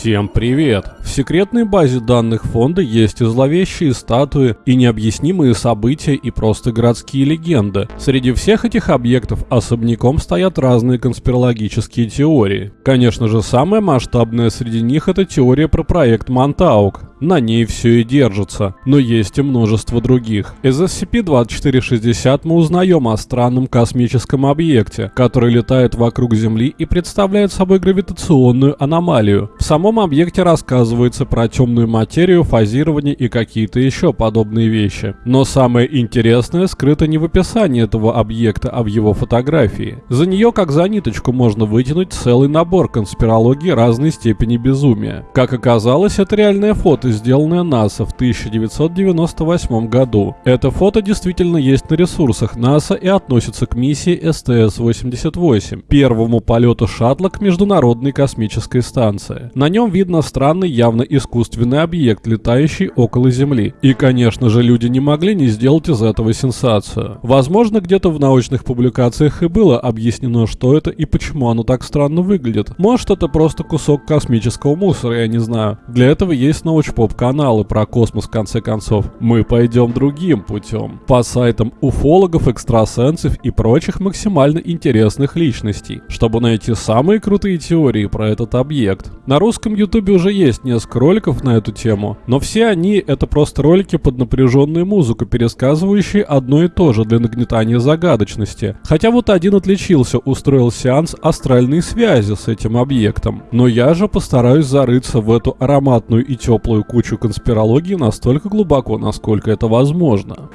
Всем привет! В секретной базе данных фонда есть и зловещие статуи, и необъяснимые события, и просто городские легенды. Среди всех этих объектов особняком стоят разные конспирологические теории. Конечно же, самая масштабная среди них это теория про проект Монтаук. На ней все и держится, но есть и множество других. Из SCP-2460 мы узнаем о странном космическом объекте, который летает вокруг Земли и представляет собой гравитационную аномалию. В самом объекте рассказывается про темную материю, фазирование и какие-то еще подобные вещи. Но самое интересное скрыто не в описании этого объекта, а в его фотографии. За нее как за ниточку можно вытянуть целый набор конспирологии разной степени безумия. Как оказалось, это реальное фото фото, сделанное НАСА в 1998 году. Это фото действительно есть на ресурсах НАСА и относится к миссии СТС-88, первому полету шаттла к Международной космической станции. На нем видно странный, явно искусственный объект, летающий около Земли. И, конечно же, люди не могли не сделать из этого сенсацию. Возможно, где-то в научных публикациях и было объяснено, что это и почему оно так странно выглядит. Может, это просто кусок космического мусора, я не знаю. Для этого есть научпоп поп-каналы про космос в конце концов. Мы пойдем другим путем. По сайтам уфологов, экстрасенсов и прочих максимально интересных личностей, чтобы найти самые крутые теории про этот объект. На русском ютубе уже есть несколько роликов на эту тему, но все они это просто ролики под напряженную музыку, пересказывающие одно и то же для нагнетания загадочности. Хотя вот один отличился, устроил сеанс астральной связи с этим объектом. Но я же постараюсь зарыться в эту ароматную и теплую кучу конспирологии настолько глубоко, насколько это возможно.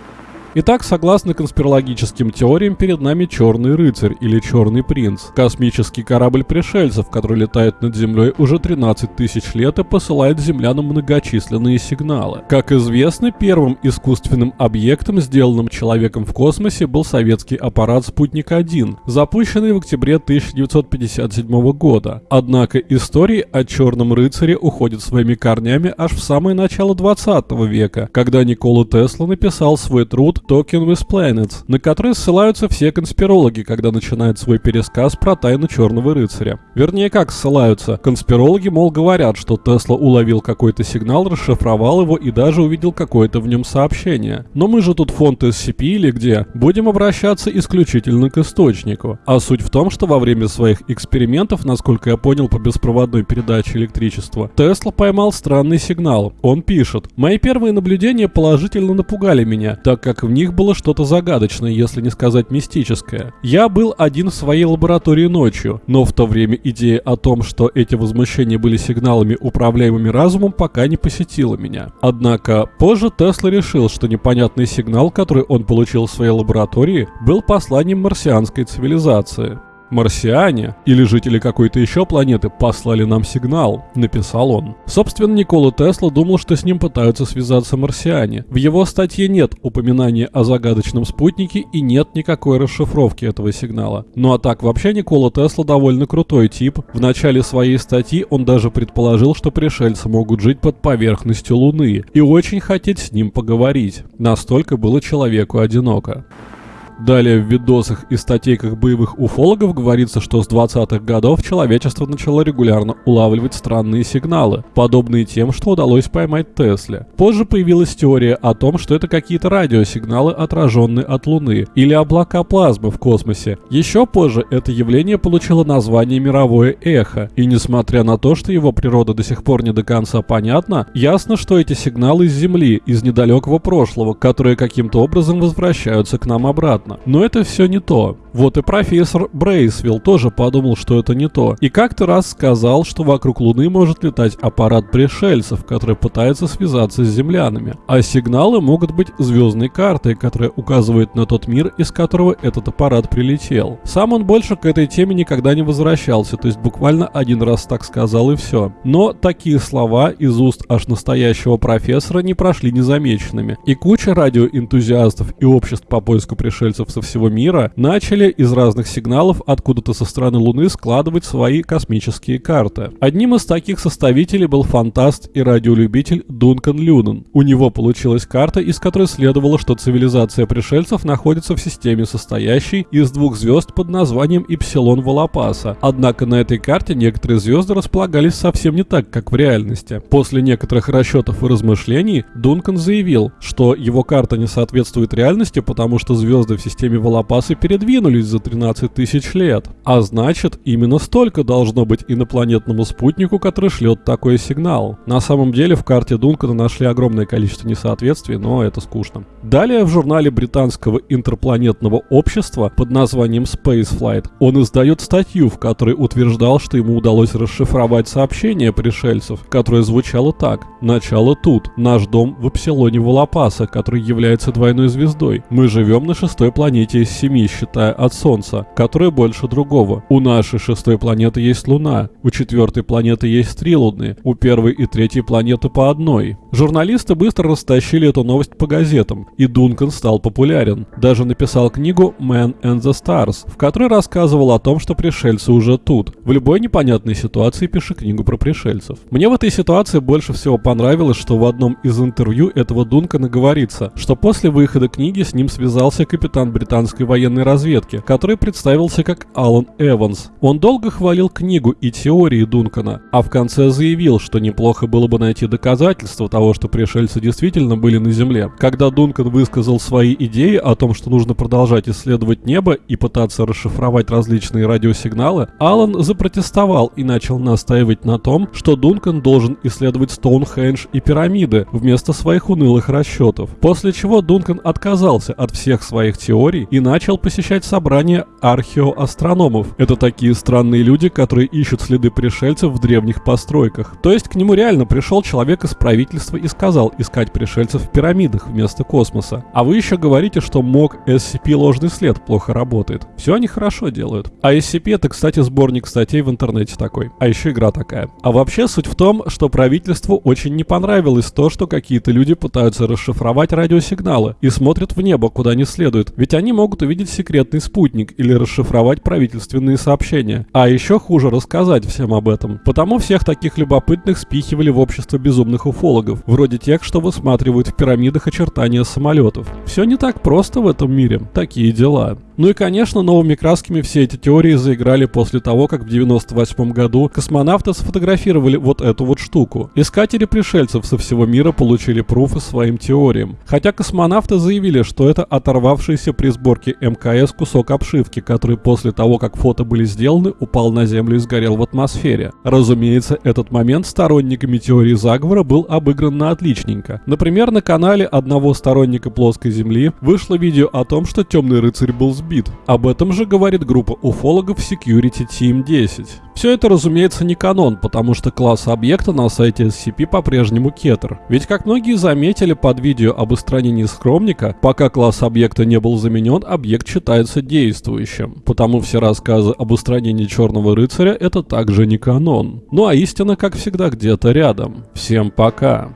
Итак, согласно конспирологическим теориям, перед нами Черный Рыцарь или Черный Принц. Космический корабль пришельцев, который летает над Землей уже 13 тысяч лет и посылает землянам многочисленные сигналы. Как известно, первым искусственным объектом, сделанным человеком в космосе, был советский аппарат «Спутник-1», запущенный в октябре 1957 года. Однако истории о Черном Рыцаре уходят своими корнями аж в самое начало 20 века, когда Никола Тесла написал свой труд Talking with Planets, на который ссылаются все конспирологи, когда начинают свой пересказ про тайну Черного Рыцаря. Вернее, как ссылаются. Конспирологи, мол, говорят, что Тесла уловил какой-то сигнал, расшифровал его и даже увидел какое-то в нем сообщение. Но мы же тут фонд SCP или где, будем обращаться исключительно к источнику. А суть в том, что во время своих экспериментов, насколько я понял по беспроводной передаче электричества, Тесла поймал странный сигнал. Он пишет, «Мои первые наблюдения положительно напугали меня, так как в них было что-то загадочное, если не сказать мистическое. Я был один в своей лаборатории ночью, но в то время идея о том, что эти возмущения были сигналами, управляемыми разумом, пока не посетила меня. Однако позже Тесла решил, что непонятный сигнал, который он получил в своей лаборатории, был посланием марсианской цивилизации. Марсиане или жители какой-то еще планеты послали нам сигнал, написал он. Собственно, Никола Тесла думал, что с ним пытаются связаться марсиане. В его статье нет упоминания о загадочном спутнике и нет никакой расшифровки этого сигнала. Ну а так вообще Никола Тесла довольно крутой тип. В начале своей статьи он даже предположил, что пришельцы могут жить под поверхностью Луны и очень хотеть с ним поговорить. Настолько было человеку одиноко. Далее в видосах и статейках боевых уфологов говорится, что с 20-х годов человечество начало регулярно улавливать странные сигналы, подобные тем, что удалось поймать Тесле. Позже появилась теория о том, что это какие-то радиосигналы, отраженные от Луны, или облака плазмы в космосе. Еще позже это явление получило название мировое эхо, и несмотря на то, что его природа до сих пор не до конца понятна, ясно, что эти сигналы из Земли, из недалекого прошлого, которые каким-то образом возвращаются к нам обратно понятно. Но это все не то. Вот и профессор Брейсвилл тоже подумал, что это не то. И как-то раз сказал, что вокруг Луны может летать аппарат пришельцев, который пытается связаться с землянами. А сигналы могут быть звездной картой, которая указывает на тот мир, из которого этот аппарат прилетел. Сам он больше к этой теме никогда не возвращался, то есть буквально один раз так сказал и все. Но такие слова из уст аж настоящего профессора не прошли незамеченными. И куча радиоэнтузиастов и обществ по поиску пришельцев со всего мира начали умели из разных сигналов откуда-то со стороны Луны складывать свои космические карты. Одним из таких составителей был фантаст и радиолюбитель Дункан Люнен. У него получилась карта, из которой следовало, что цивилизация пришельцев находится в системе, состоящей из двух звезд под названием Ипсилон Волопаса. Однако на этой карте некоторые звезды располагались совсем не так, как в реальности. После некоторых расчетов и размышлений Дункан заявил, что его карта не соответствует реальности, потому что звезды в системе Волопаса передвинулись за 13 тысяч лет. А значит, именно столько должно быть инопланетному спутнику, который шлет такой сигнал. На самом деле в карте Дункана нашли огромное количество несоответствий, но это скучно. Далее в журнале британского интерпланетного общества под названием Spaceflight он издает статью, в которой утверждал, что ему удалось расшифровать сообщение пришельцев, которое звучало так. «Начало тут. Наш дом в Эпсилоне Волопаса, который является двойной звездой. Мы живем на шестой планете из семи, считая от Солнца, которая больше другого. У нашей шестой планеты есть Луна, у четвертой планеты есть три Луны, у первой и третьей планеты по одной. Журналисты быстро растащили эту новость по газетам, и Дункан стал популярен. Даже написал книгу «Man and the Stars», в которой рассказывал о том, что пришельцы уже тут. В любой непонятной ситуации пиши книгу про пришельцев. Мне в этой ситуации больше всего понравилось, что в одном из интервью этого Дункана говорится, что после выхода книги с ним связался капитан британской военной разведки, который представился как Алан Эванс. Он долго хвалил книгу и теории Дункана, а в конце заявил, что неплохо было бы найти доказательства того, что пришельцы действительно были на Земле. Когда Дункан высказал свои идеи о том, что нужно продолжать исследовать небо и пытаться расшифровать различные радиосигналы, Алан запротестовал и начал настаивать на том, что Дункан должен исследовать Стоунхендж и пирамиды вместо своих унылых расчетов. После чего Дункан отказался от всех своих теорий и начал посещать собрания археоастрономов. Это такие странные люди, которые ищут следы пришельцев в древних постройках. То есть к нему реально пришел человек из правительства и сказал искать пришельцев в пирамидах вместо космоса. А вы еще говорите, что МОК SCP ложный след плохо работает. Все они хорошо делают. А SCP это, кстати, сборник статей в интернете такой. А еще игра такая. А вообще суть в том, что правительству очень не понравилось то, что какие-то люди пытаются расшифровать радиосигналы и смотрят в небо, куда не следует. Ведь они могут увидеть секретный спутник или расшифровать правительственные сообщения. А еще хуже рассказать всем об этом. Потому всех таких любопытных спихивали в общество безумных уфологов вроде тех, что высматривают в пирамидах очертания самолетов. Все не так просто в этом мире. Такие дела. Ну и, конечно, новыми красками все эти теории заиграли после того, как в 98 году космонавты сфотографировали вот эту вот штуку. Искатели пришельцев со всего мира получили пруфы своим теориям. Хотя космонавты заявили, что это оторвавшийся при сборке МКС кусок обшивки, который после того, как фото были сделаны, упал на Землю и сгорел в атмосфере. Разумеется, этот момент сторонниками теории заговора был обыгран на отличненько. Например, на канале одного сторонника плоской Земли вышло видео о том, что темный рыцарь был сбит. Об этом же говорит группа уфологов Security Team 10. Все это, разумеется, не канон, потому что класс объекта на сайте SCP по-прежнему кетер. Ведь, как многие заметили под видео об устранении скромника, пока класс объекта не был заменен, объект считается действующим. Потому все рассказы об устранении Черного Рыцаря это также не канон. Ну а истина, как всегда, где-то рядом. Всем пока.